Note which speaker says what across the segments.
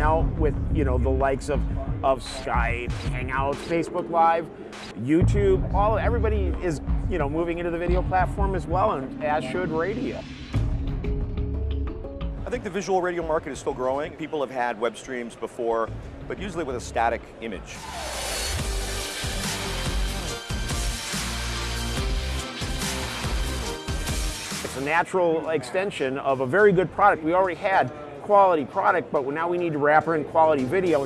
Speaker 1: now with, you know, the likes of, of Skype, Hangouts, Facebook Live, YouTube, all everybody is, you know, moving into the video platform as well, and as should radio.
Speaker 2: I think the visual radio market is still growing. People have had web streams before, but usually with a static image.
Speaker 1: It's a natural extension of a very good product. We already had quality product, but now we need to wrap in quality video.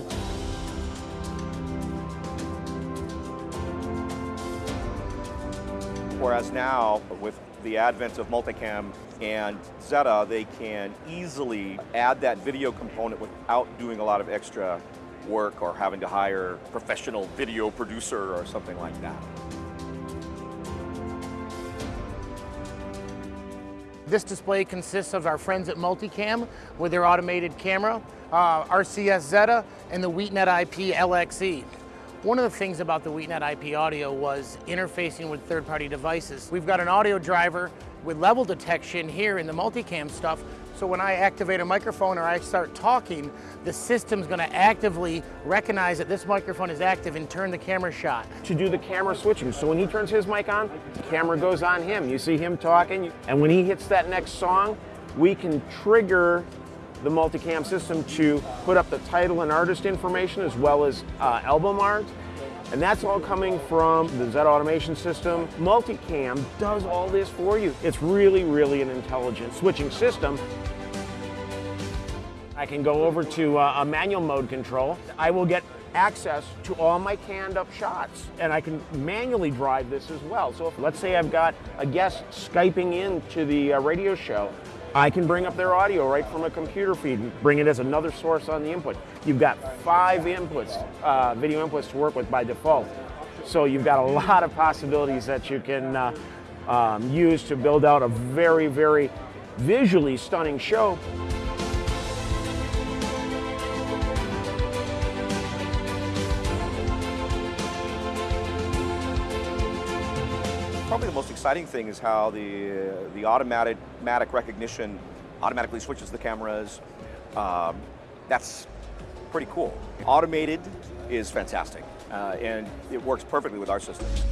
Speaker 2: Whereas now, with the advent of multicam and Zetta, they can easily add that video component without doing a lot of extra work or having to hire a professional video producer or something like that.
Speaker 3: This display consists of our friends at Multicam with their automated camera, uh, RCS Zetta, and the Wheatnet IP LXE. One of the things about the Wheatnet IP audio was interfacing with third-party devices. We've got an audio driver with level detection here in the multicam stuff, so when I activate a microphone or I start talking, the system's gonna actively recognize that this microphone is active and turn the camera shot.
Speaker 1: To do the camera switching, so when he turns his mic on, the camera goes on him. You see him talking, and when he hits that next song, we can trigger the multicam system to put up the title and artist information as well as uh, album art. And that's all coming from the Zetta automation system. Multicam does all this for you. It's really, really an intelligent switching system. I can go over to uh, a manual mode control. I will get access to all my canned up shots and I can manually drive this as well. So if, let's say I've got a guest Skyping in to the uh, radio show, I can bring up their audio right from a computer feed and bring it as another source on the input. You've got five inputs, uh, video inputs to work with by default. So you've got a lot of possibilities that you can uh, um, use to build out a very, very visually stunning show.
Speaker 2: Probably the most exciting thing is how the, the automatic, automatic recognition automatically switches the cameras. Um, that's pretty cool. Automated is fantastic, uh, and it works perfectly with our systems.